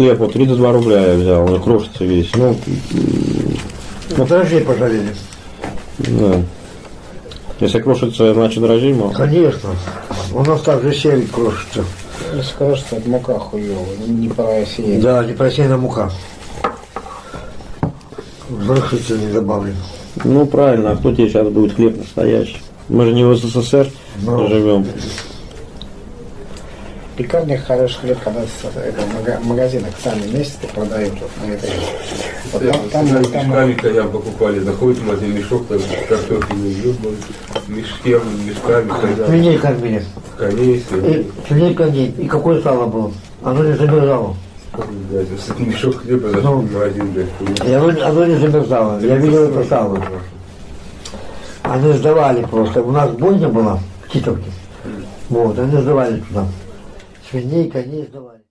Хлеб вот 32 рубля я взял, он крошится весь. Ну, Ну, дрожжей пожалели. да. Если крошится, значит дрожжей мало. Конечно. У нас также сельдь крошится. Скажу, что это мука хуёвая, не просеянная. Да, непросеянная мука. Взрыхлитель не добавлен. Ну правильно, а кто тебе сейчас будет хлеб настоящий? Мы же не в СССР Ну. живем. Пекарня хороший хлеб, когда с это, в мага- магазинах сами месяцы продают вот на этой. Вот там, там, Там, там, мешками коням покупали, заходит в магазин, мешок, там картофельный ёбан, мешке, мешками, коням, Свиней кормили. коней, И, свиней. свиней. И какое сало было? Оно не замерзало. Мешок хлеба зашел Ну. в магазин, блядь. Оно, оно не замерзало. Я видел это сало. Они сдавали просто. У нас бойня была в Титовке. Вот, они сдавали туда. Свиней, коней сдавали.